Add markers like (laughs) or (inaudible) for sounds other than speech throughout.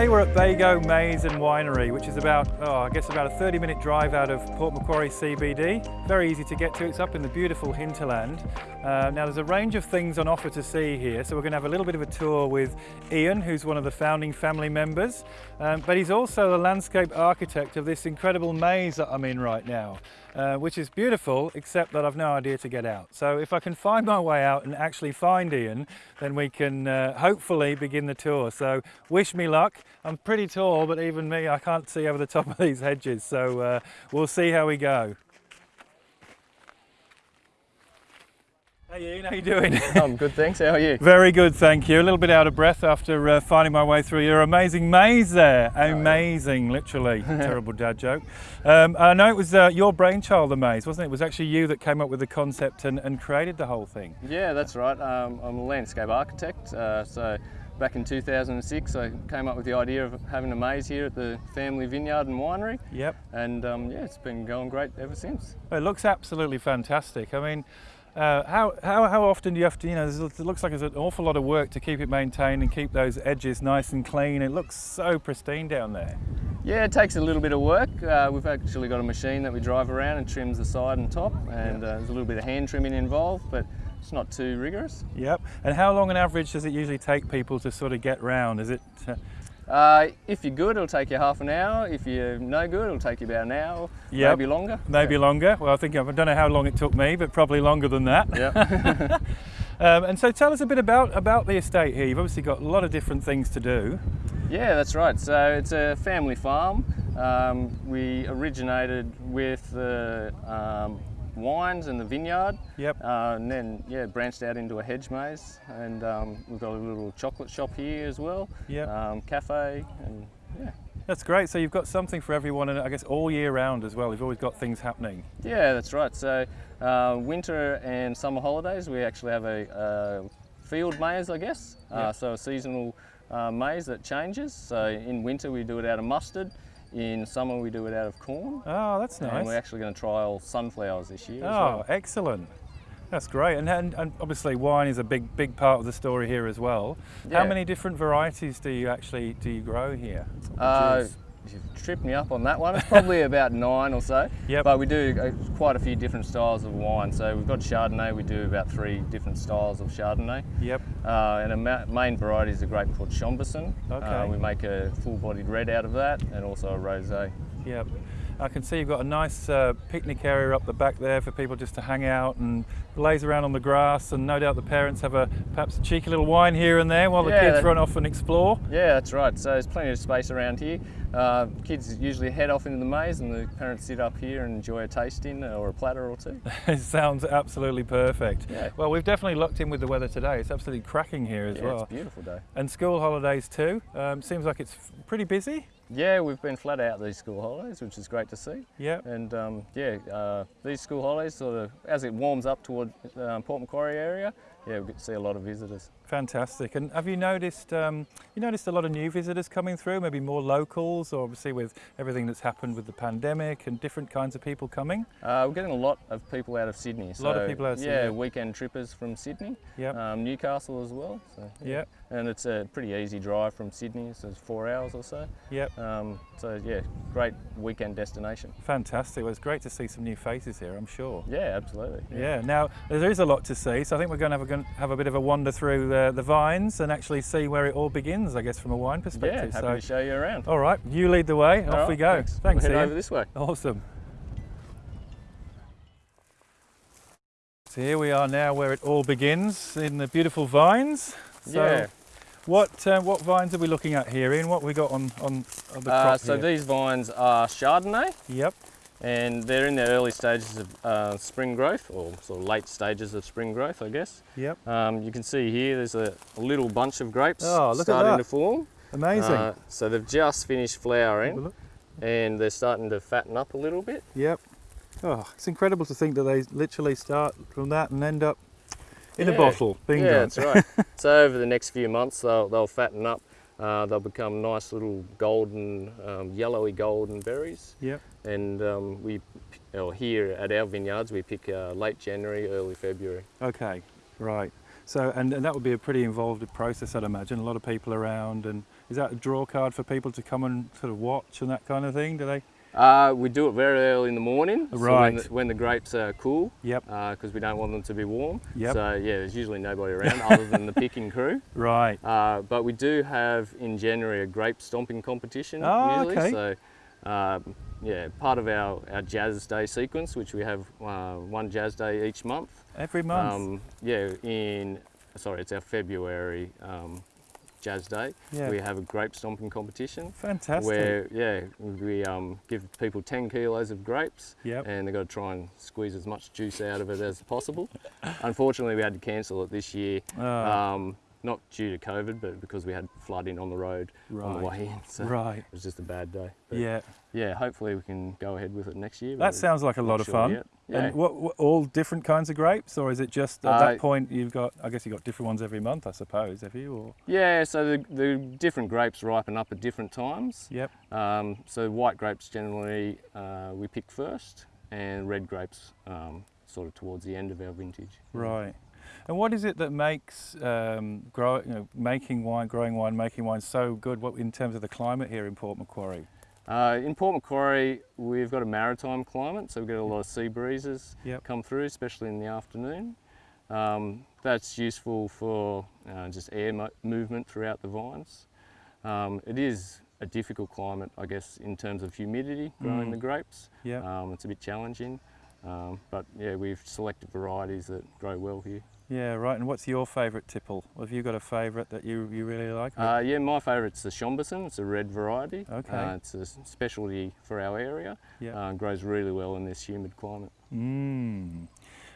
Today we're at Bago Maze and Winery, which is about, oh, I guess about a 30 minute drive out of Port Macquarie CBD. Very easy to get to, it's up in the beautiful hinterland. Uh, now there's a range of things on offer to see here, so we're going to have a little bit of a tour with Ian, who's one of the founding family members, um, but he's also the landscape architect of this incredible maze that I'm in right now. Uh, which is beautiful, except that I've no idea to get out. So if I can find my way out and actually find Ian, then we can uh, hopefully begin the tour. So wish me luck. I'm pretty tall, but even me, I can't see over the top of these hedges. So uh, we'll see how we go. Hey Ian, how you doing? (laughs) I'm good, thanks. How are you? Very good, thank you. A little bit out of breath after uh, finding my way through your amazing maze there. Amazing, literally. (laughs) Terrible dad joke. Um, I know it was uh, your brainchild, the maze, wasn't it? It was actually you that came up with the concept and, and created the whole thing. Yeah, that's right. Um, I'm a landscape architect. Uh, so back in 2006, I came up with the idea of having a maze here at the family vineyard and winery. Yep. And um, yeah, it's been going great ever since. It looks absolutely fantastic. I mean, uh, how, how, how often do you have to, you know, it looks like there's an awful lot of work to keep it maintained and keep those edges nice and clean. It looks so pristine down there. Yeah, it takes a little bit of work. Uh, we've actually got a machine that we drive around and trims the side and top, and uh, there's a little bit of hand trimming involved, but it's not too rigorous. Yep. And how long on average does it usually take people to sort of get round? Is it? Uh, if you're good, it'll take you half an hour. If you're no good, it'll take you about an hour, yep. maybe longer. Maybe yeah. longer. Well, I think I don't know how long it took me, but probably longer than that. Yeah. (laughs) (laughs) um, and so, tell us a bit about about the estate here. You've obviously got a lot of different things to do. Yeah, that's right. So it's a family farm. Um, we originated with the um, wines and the vineyard. Yep. Uh, and then yeah, branched out into a hedge maze, and um, we've got a little chocolate shop here as well. Yeah. Um, cafe and yeah. That's great. So you've got something for everyone, and I guess all year round as well. You've always got things happening. Yeah, that's right. So uh, winter and summer holidays, we actually have a, a field maze, I guess. Yep. Uh, so a seasonal uh, maze that changes. So in winter we do it out of mustard. In summer we do it out of corn. Oh, that's nice. And we're actually going to trial sunflowers this year. Oh, well. excellent. That's great. And, and, and, obviously wine is a big big part of the story here as well. Yeah. How many different varieties do you actually do you grow here? Uh, you've tripped me up on that one. It's probably (laughs) about nine or so. Yep. But we do uh, quite a few different styles of wine. So we've got Chardonnay. We do about three different styles of Chardonnay. Yep. Uh, and a main variety is a grape called Chambourcin. Okay. Uh, we make a full-bodied red out of that, and also a rosé. Yep. I can see you've got a nice uh, picnic area up the back there for people just to hang out and laze around on the grass and no doubt the parents have a perhaps a cheeky little wine here and there while the yeah, kids run off and explore. Yeah, that's right. So there's plenty of space around here. Uh, kids usually head off into the maze and the parents sit up here and enjoy a tasting or a platter or two. (laughs) it sounds absolutely perfect. Yeah. Well, we've definitely locked in with the weather today. It's absolutely cracking here as yeah, well. it's a beautiful day. And school holidays too. Um, seems like it's pretty busy. Yeah, we've been flat out these school holidays, which is great to see. Yeah. And um, yeah, uh, these school holidays, sort of, as it warms up toward um, Port Macquarie area, yeah, we get to see a lot of visitors. Fantastic. And have you noticed um, you noticed a lot of new visitors coming through? Maybe more locals, or obviously with everything that's happened with the pandemic and different kinds of people coming. Uh, we're getting a lot of people out of Sydney. A lot of people out of yeah, Sydney. Yeah, weekend trippers from Sydney. Yeah. Um, Newcastle as well. So, yeah. Yep. And it's a pretty easy drive from Sydney, so it's four hours or so. Yep. Um, so yeah, great weekend destination. Fantastic. Well, it's great to see some new faces here. I'm sure. Yeah, absolutely. Yeah. yeah. Now there is a lot to see, so I think we're going to have a, have a bit of a wander through the, the vines and actually see where it all begins, I guess, from a wine perspective. Yeah, happy so, to show you around. All right, you lead the way. All Off right, we go. Thanks. Thanks we'll head over this way. Awesome. So here we are now where it all begins in the beautiful vines. So yeah. What uh, what vines are we looking at here, Ian? What we got on, on, on the uh, crop So here? these vines are Chardonnay. Yep. And they're in the early stages of uh, spring growth, or sort of late stages of spring growth, I guess. Yep. Um, you can see here there's a, a, little bunch of grapes oh, look starting at to form. Amazing. Uh, so they've just finished flowering and they're starting to fatten up a little bit. Yep. Oh, it's incredible to think that they literally start from that and end up in yeah. a bottle. Bingo. Yeah, that's right. (laughs) so over the next few months, they'll, they'll fatten up. Uh, they'll become nice little golden, um, yellowy golden berries. Yep. And um, we, or here at our vineyards, we pick uh, late January, early February. Okay, right. So, and, and that would be a pretty involved process, I'd imagine. A lot of people around, and is that a draw card for people to come and sort of watch and that kind of thing? Do they? Uh, we do it very early in the morning, so Right. when, the, when the grapes are cool, Yep. because we don't want them to be warm. Yep. So yeah, there's usually nobody around (laughs) other than the picking crew. Right. Uh, but we do have in January a grape stomping competition Oh, usually. okay. So um, yeah, part of our, our Jazz Day sequence, which we have uh, one Jazz Day each month. Every month. Um, yeah, in sorry, it's our February um, Jazz Day. Yeah. We have a grape stomping competition. Fantastic. Where yeah, we um, give people 10 kilos of grapes, Yep. and they've got to try and squeeze as much juice out of it as possible. Unfortunately, we had to cancel it this year, Oh. um, not due to COVID, but because we had flooding on the road on the Right. way in. So right. it was just a bad day. But Yeah. yeah, hopefully we can go ahead with it next year. That sounds like a lot of sure fun. yet. Yeah. And what, what all different kinds of grapes, or is it just at Uh, that point you've got? I guess you've got different ones every month, I suppose. Have you? Or Yeah, so the, the different grapes ripen up at different times. yep. Um, so white grapes generally uh, we pick first, and red grapes um, sort of towards the end of our vintage. Right. And what is it that makes um, grow, you know, making wine, growing wine, making wine so good? What in terms of the climate here in Port Macquarie? Uh, in Port Macquarie, we've got a maritime climate, so we get a lot of sea breezes Yep. come through, especially in the afternoon. Um, that's useful for uh, just air mo- movement throughout the vines. Um, it is a difficult climate, I guess, in terms of humidity growing Mm. the grapes. Yeah. Um, it's a bit challenging, um, but yeah, we've selected varieties that grow well here. Yeah. Right. And what's your favourite tipple? Have you got a favourite that you, you really like? Uh, yeah, my favourite's the Chambourcin. It's a red variety. Okay. Uh, it's a specialty for our area. yeah. Uh, grows really well in this humid climate. Mm.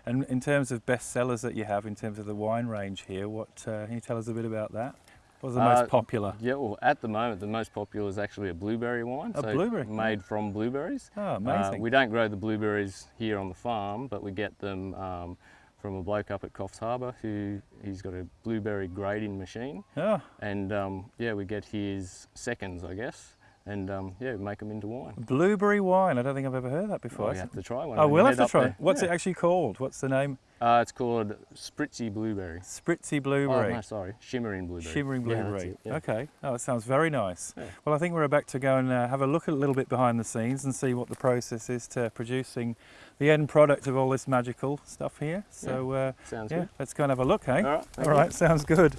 And in terms of best sellers that you have, in terms of the wine range here, what uh, can you tell us a bit about that? What's the Uh, most popular? Yeah, well, at the moment, the most popular is actually a blueberry wine. A blueberry? Made from blueberries. Oh, Uh, amazing. we don't grow the blueberries here on the farm, but we get them um, from a bloke up at Coffs Harbour who he's got a blueberry grading machine. oh, And um, yeah, we get his seconds, I guess, and um, yeah, make them into wine. blueberry wine. I don't think I've ever heard that before. Oh, you have to try one. I will have to try. there. What's Yeah. it actually called? What's the name? Uh, it's called Spritzy Blueberry. Spritzy Oh, blueberry. no, sorry, Shimmering Blueberry. Shimmering Yeah, blueberry. it, yeah. Okay. Oh, it sounds very nice. Yeah. Well, I think we're about to go and uh, have a look at a little bit behind the scenes and see what the process is to producing the end product of all this magical stuff here. So, uh, Sounds yeah, good. let's go and have a look, eh? All right. All you. sounds good.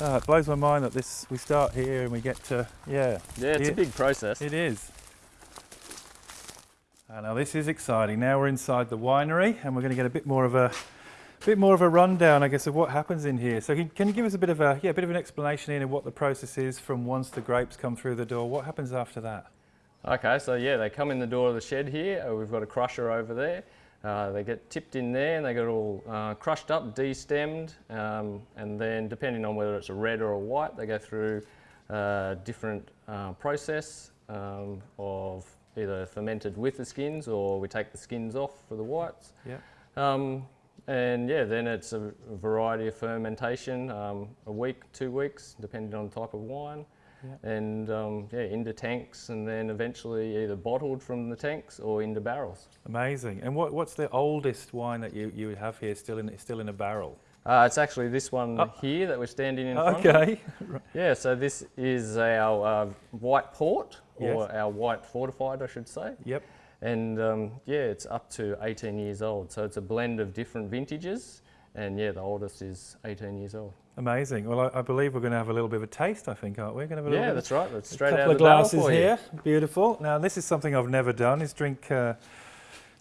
Oh, it blows my mind that this we start here and we get to yeah, Yeah, it's Yeah. a big process. it is. Uh, now this is exciting. Now we're inside the winery and we're going to get a bit more of a bit more of a rundown, I guess, of what happens in here. So can, can you give us a bit of a yeah, a bit of an explanation in of what the process is from once the grapes come through the door? What happens after that? Okay, so yeah, they come in the door of the shed here. Uh, We've got a crusher over there. Uh, they get tipped in there and they get all uh, crushed up, destemmed, um, and then depending on whether it's a red or a white, they go through a different uh, process um, of either fermented with the skins or we take the skins off for the whites. Yeah. Um, and yeah, then it's a variety of fermentation, um, a week, two weeks, depending on the type of wine. Yeah. And um, yeah, into tanks and then eventually either bottled from the tanks or into barrels. Amazing. And what, what's the oldest wine that you, you have here still in still in a barrel? Uh, it's actually this one Oh. here that we're standing in front of. Okay. (laughs) Yeah, so this is our uh, white port, or Yes. our white fortified, I should say. Yep. And um, yeah, it's up to 18 years old. So it's a blend of different vintages. And yeah, the oldest is 18 years old. Amazing. Well, I, I believe we're going to have a little bit of a taste. I think, aren't we? Going to have a little Yeah, bit that's right. That's a straight couple out of glasses here. Beautiful. Now, this is something I've never done: is drink uh,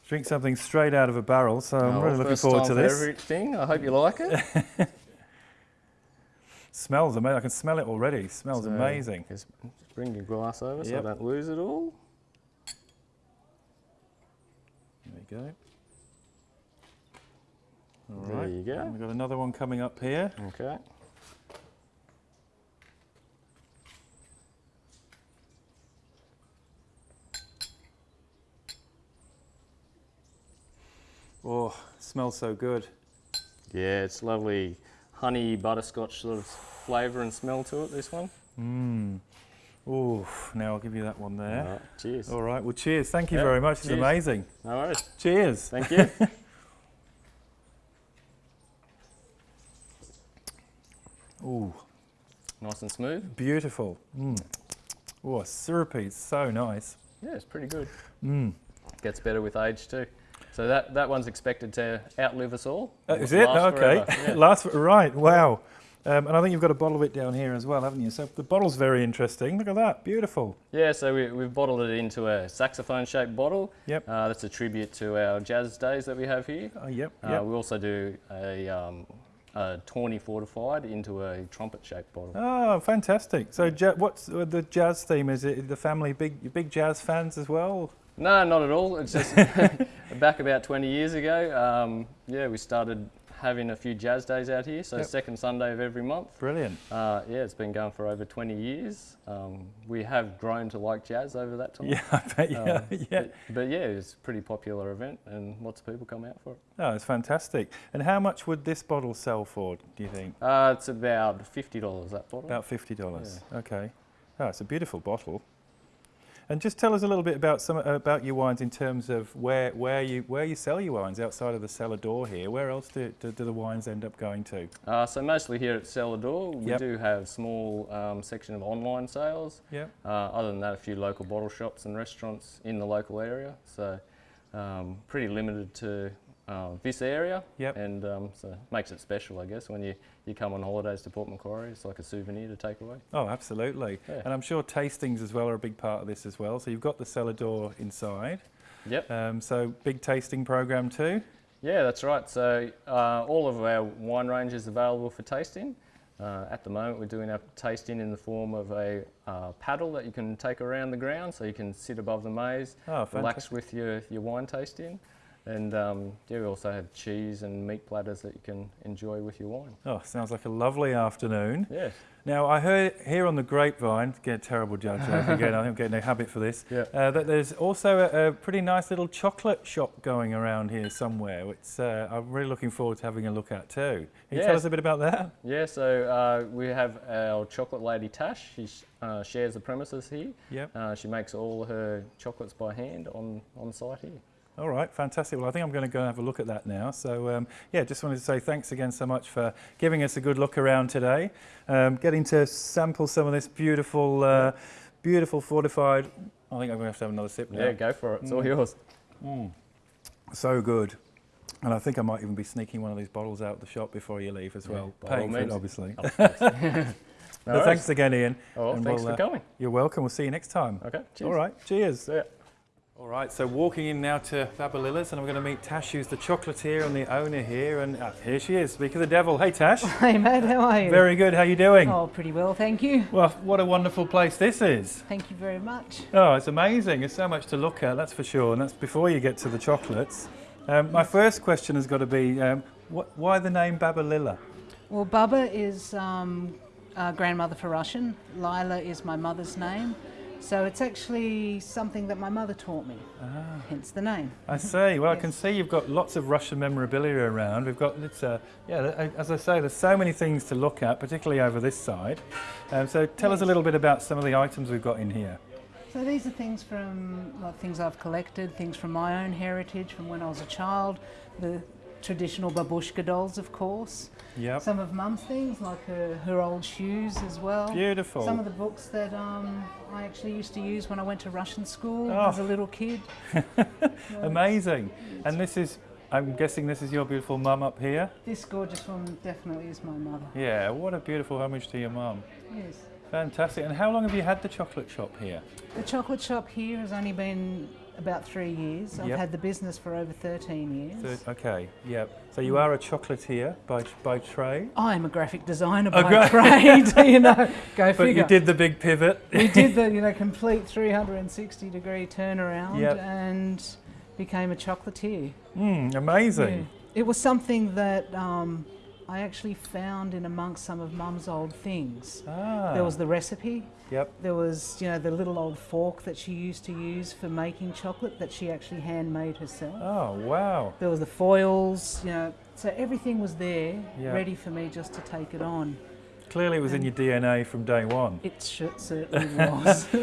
drink something straight out of a barrel. So I'm Oh, really looking forward time to for this. Everything. I hope you like it. (laughs) Smells amazing. I can smell it already. Smells So, amazing. Just bring your glass over so I don't lose it all. There we go. All There right. you go. And We've got another one coming up here. Okay. Oh, smells so good. Yeah, it's lovely honey butterscotch sort of flavour and smell to it, this one. Mmm. Ooh, now I'll give you that one there. All right, cheers. All right, well, cheers. Thank you very much. It's amazing. No worries. Cheers. Thank you. (laughs) Ooh. Nice and smooth. Beautiful. Mmm. Oh, syrupy. It's so nice. Yeah, it's pretty good. Mmm. Gets better with age too. So that, that one's expected to outlive us all. Uh, is it? Okay. (laughs) yeah. Last, right, wow. Um, and I think you've got a bottle of it down here as well, haven't you? So the bottle's very interesting. Look at that, beautiful. Yeah, so we, we've bottled it into a saxophone shaped bottle. Yep. Uh, that's a tribute to our jazz days that we have here. Oh, yep, Uh, yep. we also do a, um, a tawny fortified into a trumpet shaped bottle. Oh, fantastic. So ja- what's uh, the jazz theme? Is it the family big big jazz fans as well? No, not at all. It's just (laughs) back about 20 years ago. Um, yeah, we started having a few jazz days out here. So Yep. second Sunday of every month. Brilliant. Uh, yeah, it's been going for over 20 years. Um, we have grown to like jazz over that time. Yeah, I bet, yeah, Uh, (laughs) yeah. But, but yeah, it's a pretty popular event and lots of people come out for it. Oh, it's fantastic. And how much would this bottle sell for, do you think? Uh, it's about $50 that bottle. About $50. Okay. Oh, it's a beautiful bottle. And just tell us a little bit about some about your wines in terms of where where you where you sell your wines outside of the cellar door here. Where else do, do, do the wines end up going to? Uh, so mostly here at Cellar Door, we Yep. do have small um, section of online sales. Yep. Uh, other than that, a few local bottle shops and restaurants in the local area. So um, pretty limited to uh, this area. Yep. And um, so makes it special, I guess, when you, you come on holidays to Port Macquarie. It's like a souvenir to take away. Oh, absolutely. Yeah. And I'm sure tastings as well are a big part of this as well. So you've got the cellar door inside. Yep. Um, so big tasting program too. Yeah, that's right. So uh, all of our wine range is available for tasting. Uh, at the moment, we're doing our tasting in the form of a uh, paddle that you can take around the ground, so you can sit above the maze, Oh, relax with your, your wine tasting. And um, yeah, we also have cheese and meat platters that you can enjoy with your wine. Oh, sounds like a lovely afternoon. Yes. Now, I heard here on the grapevine, get a terrible judge (laughs) again, I'm getting a habit for this, Yeah. uh, that there's also a, a pretty nice little chocolate shop going around here somewhere, which uh, I'm really looking forward to having a look at too. Can you tell us a bit about that? Yeah, so uh, we have our chocolate lady Tash. She sh- uh, shares the premises here. Yep. Uh, she makes all her chocolates by hand on, on site here. All right, fantastic. Well, I think I'm going to go and have a look at that now. So, um, yeah, just wanted to say thanks again so much for giving us a good look around today, um, getting to sample some of this beautiful, uh, beautiful fortified. I think I'm going to have to have another sip now. Yeah, go for it. It's all Mm. yours. So good. And I think I might even be sneaking one of these bottles out of the shop before you leave as well. all Paying for it, obviously. Thanks. (laughs) No But thanks again, Ian. Oh, and thanks we'll, for uh, coming. You're welcome. We'll see you next time. Okay, cheers. All right. Cheers. All right, so walking in now to Babalilla's, and I'm going to meet Tash, who's the chocolatier and the owner here. And uh, here she is. Speak of the devil. Hey, Tash. (laughs) Hey Matt, how are you? Very good. How are you doing? Oh, pretty well, thank you. Well, what a wonderful place this is. Thank you very much. Oh, it's amazing. There's so much to look at, that's for sure. And that's before you get to the chocolates. Um, my first question has got to be um, wh- why the name Babalilla? Well, Baba is um, uh, grandmother for Russian. Lila is my mother's name. So it's actually something that my mother taught me, hence the name. I see. Well, I (laughs) can see you've got lots of Russian memorabilia around. We've got, it's, uh, yeah, as I say, there's so many things to look at, particularly over this side. Um, so tell us a little bit about some of the items we've got in here. So these are things from like things I've collected, things from my own heritage from when I was a child, the traditional babushka dolls, of course. Yep. Some of Mum's things, like her, her old shoes as well. Beautiful. Some of the books that um, I actually used to use when I went to Russian school Oh. as a little kid. (laughs) Amazing. And this is, I'm guessing this is your beautiful mum up here? This gorgeous one definitely is my mother. Yeah, what a beautiful homage to your mum. Yes. Fantastic. And how long have you had the chocolate shop here? The chocolate shop here has only been about three years. I've Yep. had the business for over 13 years. Third, okay, yep. So you are a chocolatier by, by trade? I'm a graphic designer by gra- (laughs) trade, (laughs) you know. Go But figure. you did the big pivot. we did the (laughs) you know complete 360 degree turnaround Yep. and became a chocolatier. Mm, amazing. Yeah. It was something that um, I actually found in amongst some of Mum's old things. Ah, There was the recipe. Yep. There was, you know, the little old fork that she used to use for making chocolate that she actually handmade herself. Oh, wow. There was the foils, you know, so everything was there, Yeah. ready for me just to take it on. Clearly, it was in your DNA from day one. It certainly was. (laughs)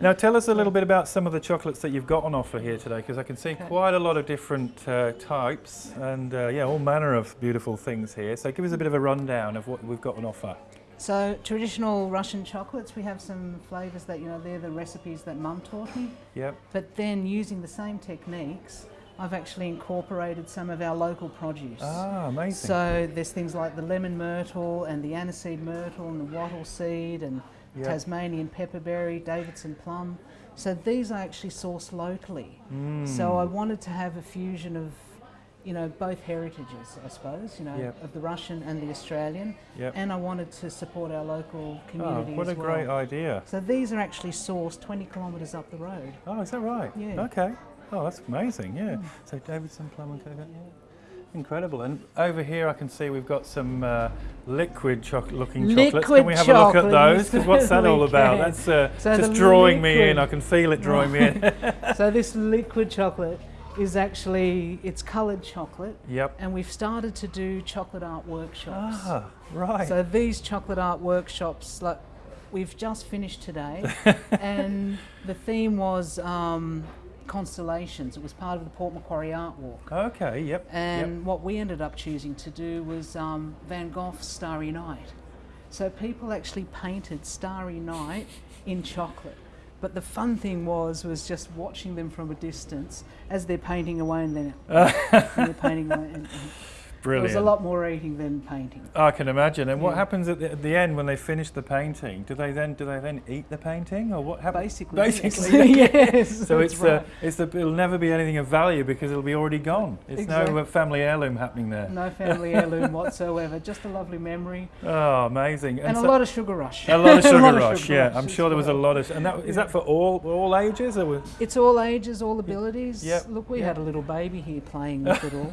Now, tell us a little bit about some of the chocolates that you've got on offer here today, because I can see Okay. quite a lot of different uh, types and uh, yeah, all manner of beautiful things here. So, give us a bit of a rundown of what we've got on offer. so traditional Russian chocolates, we have some flavours that you know they're the recipes that Mum taught me. Yep. But then using the same techniques, I've actually incorporated some of our local produce. Ah, amazing. So there's things like the lemon myrtle and the aniseed myrtle and the wattle seed and Yep. Tasmanian pepperberry, Davidson plum. So these are actually sourced locally. Mm. So I wanted to have a fusion of, you know, both heritages, I suppose, you know, Yep. of the Russian and the Australian. Yep. And I wanted to support our local community. Oh, what a well. great idea. So these are actually sourced 20 kilometres up the road. Oh, is that right? Yeah. Okay. Oh, that's amazing. Yeah. So Davidson plum and coconut. Yeah. Incredible. And over here, I can see we've got some uh, liquid chocolate-looking chocolates. Can we have a look at those? those? 'Cause what's that all about? That's uh, So just drawing me in. I can feel it drawing me in. (laughs) so this liquid chocolate is actually it's coloured chocolate, yep. and we've started to do chocolate art workshops. Ah, right. So these chocolate art workshops, like we've just finished today, (laughs) and the theme was um, constellations. It was part of the Port Macquarie Art Walk. okay. Yep. And what we ended up choosing to do was um, Van Gogh's Starry Night. So people actually painted Starry Night in chocolate. But the fun thing was was just watching them from a distance as they're painting away and then (laughs) they're painting away. And, and there was a lot more eating than painting. I can imagine. And what happens at the, at the end when they finish the painting? Do they then do they then eat the painting, or what happens? Basically, (laughs) Basically, (laughs) yes. (laughs) So it's right. uh, it's the it'll never be anything of value because it'll be already gone. It's no Exactly. uh, family heirloom happening there. no family heirloom whatsoever. Just a lovely memory Oh, amazing! and, a so- lot of sugar rush. a lot of sugar lot rush. sugar yeah, rush I'm sure there was a lot of. And that is that for all all ages or? Was, It's all ages, all abilities. Yep. Look, we Yep. had a little baby here playing with it all.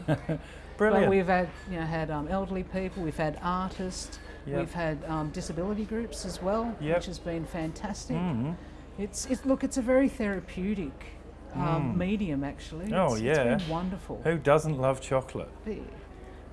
Brilliant. But we've had, you know, had um, elderly people, we've had artists, Yep. we've had um, disability groups as well, Yep. which has been fantastic. Mhm. It's, it's look, it's a very therapeutic um, Mm. medium actually. Oh, It's- yeah. it's been wonderful. Who doesn't love chocolate? Yeah.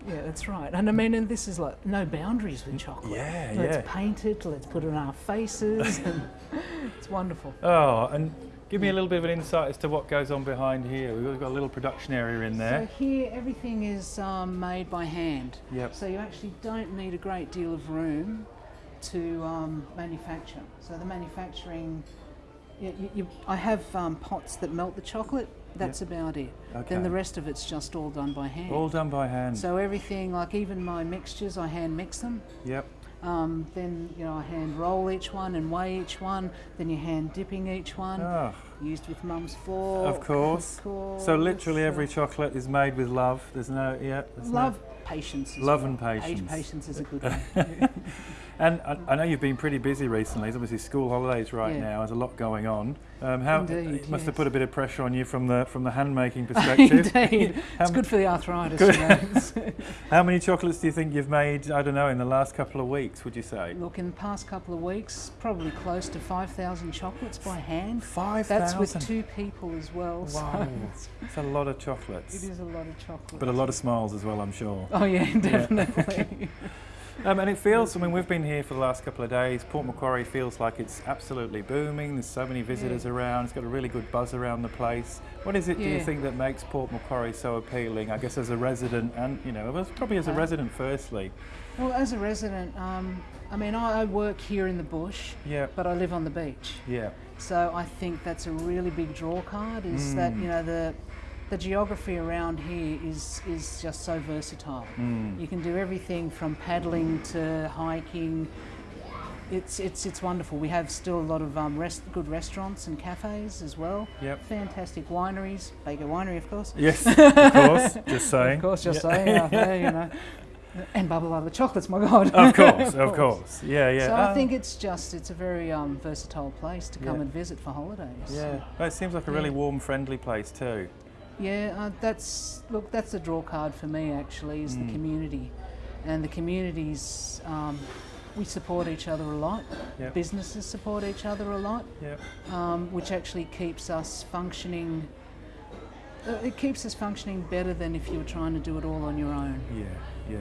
Yeah, that's right. And I mean, and this is like no boundaries with chocolate. Yeah, let's yeah. paint it. Let's put it on our faces. and (laughs) it's wonderful. Oh, and give me a little bit of an insight as to what goes on behind here. We've got a little production area in there. So here, everything is um, made by hand. Yep. So you actually don't need a great deal of room to um, manufacture. So the manufacturing, you, you, you, I have um, pots that melt the chocolate. That's about it. Okay. Then the rest of it's just all done by hand. All done by hand. so everything, like even my mixtures, I hand mix them. yep. Um, then you know I hand roll each one and weigh each one. Then you're hand dipping each one. Oh, Used with mum's fork. of course. Of course. So literally every chocolate is made with love. There's no yeah. There's no- love patience. Love well. and patience. Patience is a good (laughs) one. And I, I know you've been pretty busy recently. It's obviously school holidays right Yeah. now. There's a lot going on. Um, how Indeed, it must have put a bit of pressure on you from the from the hand making (laughs) perspective. Indeed. (laughs) It's good for the arthritis. Good. You know. It's- How many chocolates do you think you've made? I don't know in the last couple of weeks. Would you say Look, in the past couple of weeks, probably close to 5,000 chocolates by hand. five That's with two people as well. Wow, it's- it's a lot of chocolates, It is a lot of chocolates. but a lot of smiles as well. I'm sure. Oh yeah, definitely. (laughs) Um, and it feels, I mean, we've been here for the last couple of days. Port Macquarie feels like it's absolutely booming. There's so many visitors around. It's got a really good buzz around the place. What is it, do you think, that makes Port Macquarie so appealing? I guess as a resident and, you know, probably as a Uh, resident firstly. well, as a resident, um, I mean, I, I work here in the bush, Yeah, but I live on the beach. yeah. So I think that's a really big draw card. Is that Mm. you know the the geography around here is is just so versatile. Mm. You can do everything from paddling to hiking. It's it's it's wonderful. We have still a lot of um, rest, good restaurants and cafes as well. Yep. Fantastic wineries, Bago Winery, of course. Yes, (laughs) of course. Just saying. Of course, just Yeah. saying, (laughs) there, you know. And Babalilla chocolates, my God. Of course, of (laughs) course. Yeah, yeah. So Ah, I think it's just it's a very um, versatile place to come Yeah. and visit for holidays. Yeah, well, it seems like a really Yeah. warm, friendly place too. Yeah, uh, that's look. That's a draw card for me. Actually, is Mm. the community, and the communities. Um, we support each other a lot. Yep. Businesses support each other a lot, Yeah. um, which actually keeps us functioning. Uh, it keeps us functioning better than if you were trying to do it all on your own. Yeah, yeah.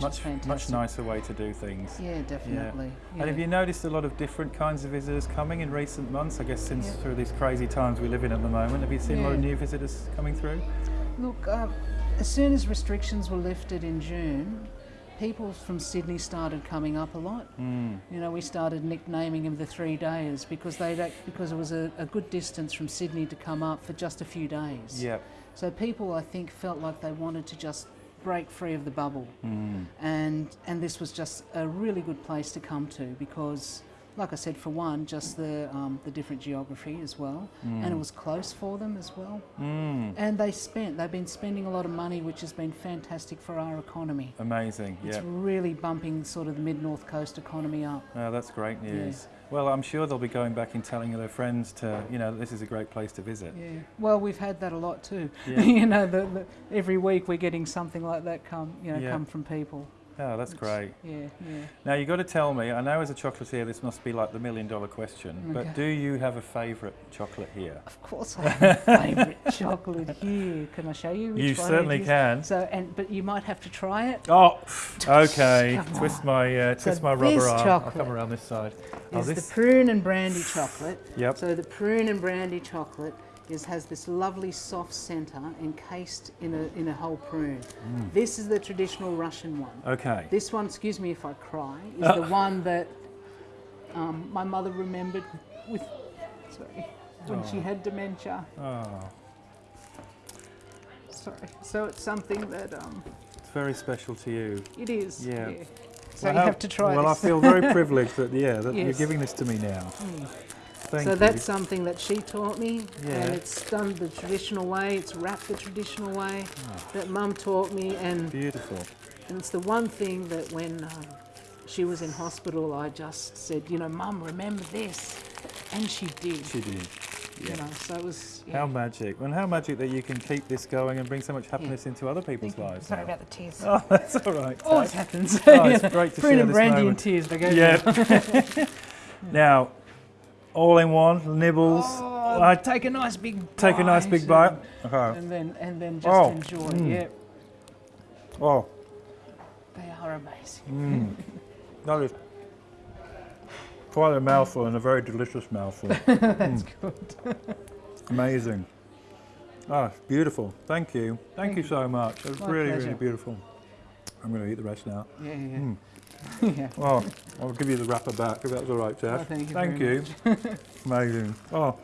Much, fantastic. much nicer way to do things. Yeah, definitely. And have you noticed a lot of different kinds of visitors coming in recent months? I guess since Yeah. through these crazy times we live in at the moment, have you seen a lot of new visitors coming through? Look, uh, as soon as restrictions were lifted in June, people from Sydney started coming up a lot. Mm. You know, we started nicknaming them the three days because they because it was a, a good distance from Sydney to come up for just a few days. Yeah. So people, I think, felt like they wanted to just break free of the bubble, Mm. and and this was just a really good place to come to because, like I said, for one, just the um, the different geography as well, and it was close for them as well. Mm. And they spent, they've been spending a lot of money, which has been fantastic for our economy. Amazing. It's Yeah. really bumping sort of the mid north coast economy up. Oh, that's great news. Well, I'm sure they'll be going back and telling their friends to, you know, this is a great place to visit. Yeah. Well, we've had that a lot too. Yeah. (laughs) you know, the, the, every week we're getting something like that come, you know, Yeah. come from people. Oh, that's great. Yeah, yeah. Now you've got to tell me. I know as a chocolatier, this must be like the million dollar question. But do you have a favourite chocolate here? Of course, I have a favourite (laughs) chocolate here. Can I show you? Which you one certainly it is? can. So, and but you might have to try it. Oh, okay. (laughs) Twist my uh, So twist my rubber arm. I'll chocolate come around this side. Oh, Is this. the prune and brandy chocolate. Yep. So the prune and brandy chocolate is has this lovely soft centre encased in a in a whole prune. Mm. This is the traditional Russian one. Okay. This one, excuse me if I cry, is Uh. the one that um, my mother remembered with sorry when she Oh. had dementia. Oh, Sorry. So it's something that um, it's very special to you. it is. Yeah. So Well, you have to try Well, I feel very (laughs) privileged that yeah, that you're giving this to me now. Mm. Thank so you. that's something that she taught me, Yeah. and it's done the traditional way. It's wrapped the traditional way Ah. that Mum taught me, and, beautiful. and it's the one thing that when um, she was in hospital, I just said, you know, Mum, remember this, and she did. She did. You know, so it was. Yeah. How magic. And how magic that you can keep this going and bring so much happiness into other people's Thank lives. Sorry now. about the tears. (laughs) Oh, that's all right. Always Tash. happens. Oh, it's (laughs) great to Prune share and this brandy and tears. They go. Yeah. (laughs) now, all in one, nibbles. Oh, I take a nice big. take a nice big bite. Okay. And then and then just Oh, enjoy. mm. Yeah, Oh, they are amazing. mm. that is quite a mouthful and a very delicious mouthful. (laughs) That's Mm. good. Amazing. Ah, it's beautiful. Thank you. Thank, Thank you you. so much. It was really, pleasure. really beautiful. I'm going to eat the rest now. Yeah, yeah. Mm. (laughs) yeah. Oh, I'll give you the wrapper back if that's all right, Jeff. Oh, thank you Thank you. (laughs) Amazing. Oh,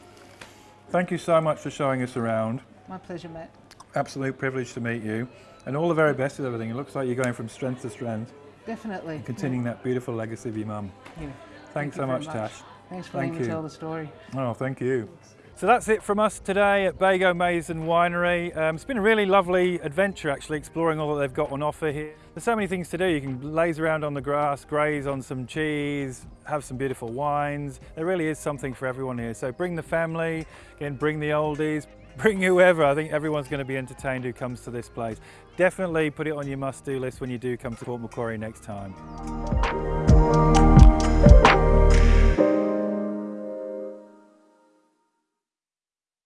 thank you so much for showing us around. My pleasure, Matt. Absolute privilege to meet you. And all the very best with everything. It looks like you're going from strength to strength, Definitely. continuing that beautiful legacy of your mum. Yeah. Thanks you so much, much. Tash. Thanks for Thank letting me tell the story. Oh, thank you. So that's it from us today at Bago Mason Winery. Um, it's been a really lovely adventure actually exploring all that they've got on offer here. There's so many things to do. You can laze around on the grass, graze on some cheese, have some beautiful wines. There really is something for everyone here. So bring the family, again bring the oldies, (laughs) bring whoever. I think everyone's going to be entertained who comes to this place. Definitely put it on your must-do list when you do come to Port Macquarie next time.